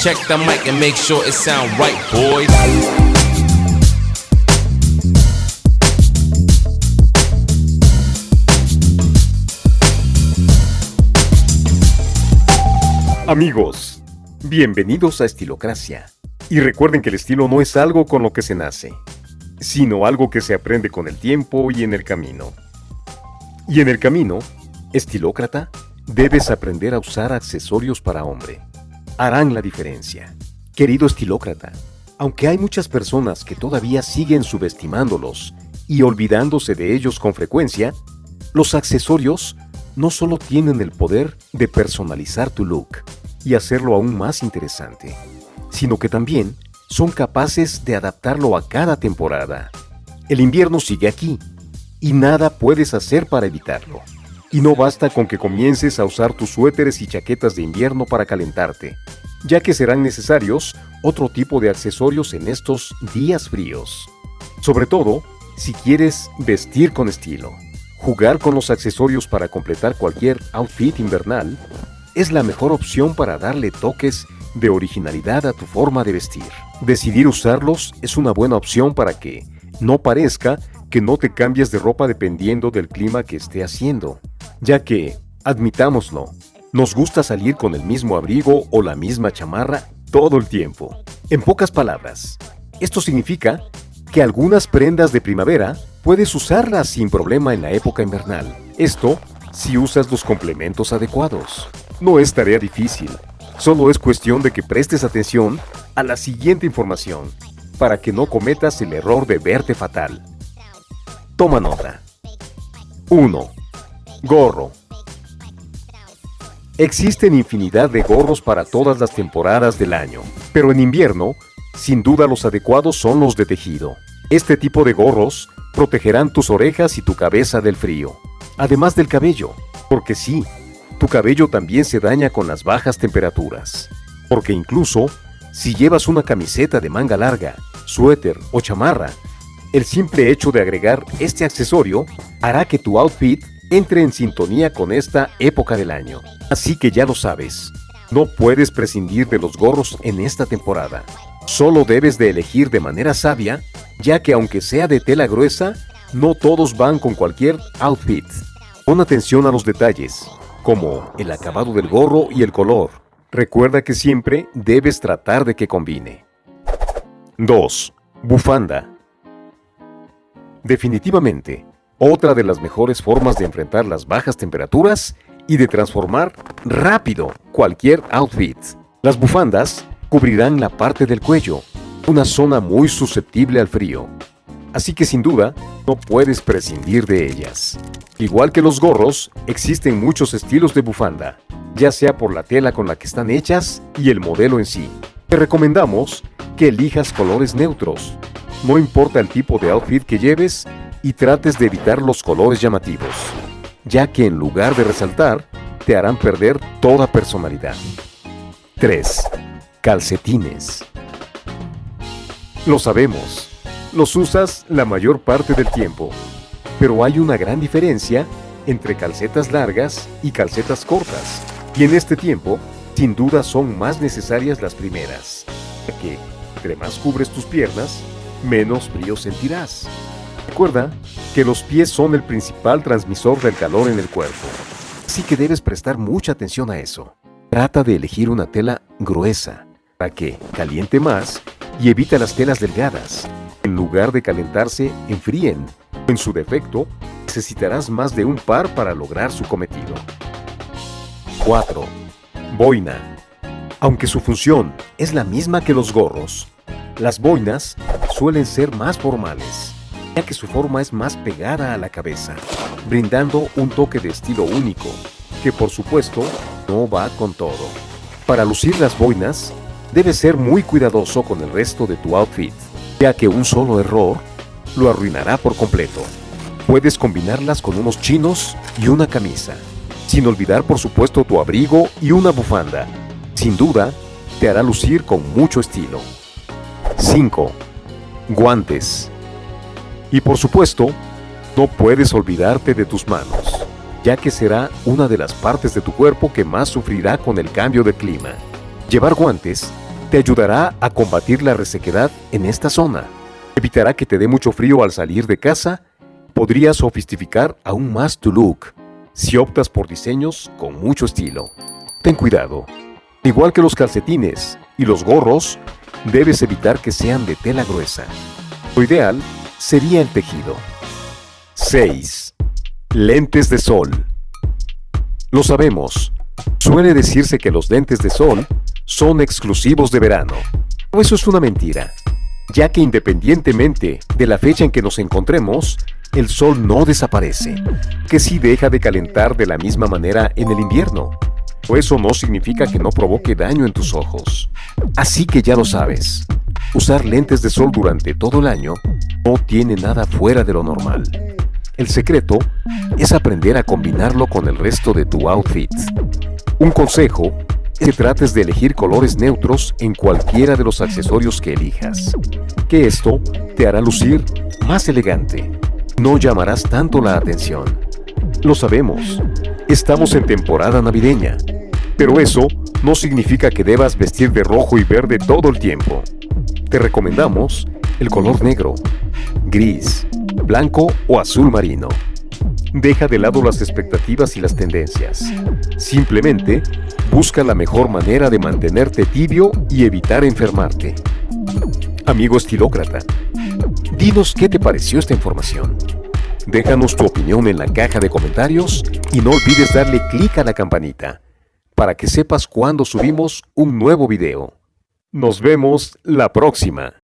Check the mic and make sure it sound right, boys. Amigos, bienvenidos a Estilocracia. Y recuerden que el estilo no es algo con lo que se nace, sino algo que se aprende con el tiempo y en el camino. Y en el camino, estilócrata, debes aprender a usar accesorios para hombre. Harán la diferencia. Querido estilócrata, aunque hay muchas personas que todavía siguen subestimándolos y olvidándose de ellos con frecuencia, los accesorios no solo tienen el poder de personalizar tu look y hacerlo aún más interesante, sino que también son capaces de adaptarlo a cada temporada. El invierno sigue aquí y nada puedes hacer para evitarlo. Y no basta con que comiences a usar tus suéteres y chaquetas de invierno para calentarte, ya que serán necesarios otro tipo de accesorios en estos días fríos. Sobre todo, si quieres vestir con estilo. Jugar con los accesorios para completar cualquier outfit invernal es la mejor opción para darle toques de originalidad a tu forma de vestir. Decidir usarlos es una buena opción para que no parezca que no te cambies de ropa dependiendo del clima que esté haciendo, ya que, admitámoslo, nos gusta salir con el mismo abrigo o la misma chamarra todo el tiempo. En pocas palabras, esto significa que algunas prendas de primavera puedes usarlas sin problema en la época invernal. Esto si usas los complementos adecuados. No es tarea difícil, solo es cuestión de que prestes atención a la siguiente información para que no cometas el error de verte fatal. Toma nota. 1. Gorro. Existen infinidad de gorros para todas las temporadas del año, pero en invierno, sin duda los adecuados son los de tejido. Este tipo de gorros protegerán tus orejas y tu cabeza del frío, además del cabello, porque sí, tu cabello también se daña con las bajas temperaturas, porque incluso si llevas una camiseta de manga larga, suéter o chamarra, el simple hecho de agregar este accesorio hará que tu outfit entre en sintonía con esta época del año. Así que ya lo sabes, no puedes prescindir de los gorros en esta temporada. Solo debes de elegir de manera sabia, ya que aunque sea de tela gruesa, no todos van con cualquier outfit. Pon atención a los detalles, como el acabado del gorro y el color. Recuerda que siempre debes tratar de que combine. 2. Bufanda. Definitivamente, otra de las mejores formas de enfrentar las bajas temperaturas y de transformar rápido cualquier outfit. Las bufandas cubrirán la parte del cuello, una zona muy susceptible al frío. Así que sin duda, no puedes prescindir de ellas. Igual que los gorros, existen muchos estilos de bufanda, ya sea por la tela con la que están hechas y el modelo en sí. Te recomendamos que elijas colores neutros. No importa el tipo de outfit que lleves y trates de evitar los colores llamativos, ya que en lugar de resaltar, te harán perder toda personalidad. 3. Calcetines. Lo sabemos, los usas la mayor parte del tiempo, pero hay una gran diferencia entre calcetas largas y calcetas cortas, y en este tiempo, sin duda son más necesarias las primeras, ya que entre más cubres tus piernas, menos frío sentirás. Recuerda que los pies son el principal transmisor del calor en el cuerpo, así que debes prestar mucha atención a eso. Trata de elegir una tela gruesa para que caliente más y evita las telas delgadas. En lugar de calentarse, enfríen. En su defecto, necesitarás más de un par para lograr su cometido. 4. Boina. Aunque su función es la misma que los gorros, las boinas suelen ser más formales, ya que su forma es más pegada a la cabeza, brindando un toque de estilo único, que por supuesto no va con todo. Para lucir las boinas, debes ser muy cuidadoso con el resto de tu outfit, ya que un solo error lo arruinará por completo. Puedes combinarlas con unos chinos y una camisa, sin olvidar por supuesto tu abrigo y una bufanda. Sin duda, te hará lucir con mucho estilo. 5. Guantes. Y por supuesto, no puedes olvidarte de tus manos, ya que será una de las partes de tu cuerpo que más sufrirá con el cambio de clima. Llevar guantes te ayudará a combatir la resequedad en esta zona. Evitará que te dé mucho frío al salir de casa. Podrías sofisticar aún más tu look si optas por diseños con mucho estilo. Ten cuidado. Igual que los calcetines y los gorros, debes evitar que sean de tela gruesa. Lo ideal sería el tejido. 6. Lentes de sol. Lo sabemos. Suele decirse que los lentes de sol son exclusivos de verano. Pero eso es una mentira, ya que independientemente de la fecha en que nos encontremos, el sol no desaparece, que sí deja de calentar de la misma manera en el invierno. O eso no significa que no provoque daño en tus ojos. Así que ya lo sabes, usar lentes de sol durante todo el año no tiene nada fuera de lo normal. El secreto es aprender a combinarlo con el resto de tu outfit. Un consejo es que trates de elegir colores neutros en cualquiera de los accesorios que elijas, que esto te hará lucir más elegante. No llamarás tanto la atención. Lo sabemos, estamos en temporada navideña, pero eso no significa que debas vestir de rojo y verde todo el tiempo. Te recomendamos el color negro, gris, blanco o azul marino. Deja de lado las expectativas y las tendencias. Simplemente busca la mejor manera de mantenerte tibio y evitar enfermarte. Amigo estilócrata, dinos qué te pareció esta información. Déjanos tu opinión en la caja de comentarios y no olvides darle clic a la campanita para que sepas cuando subimos un nuevo video. Nos vemos la próxima.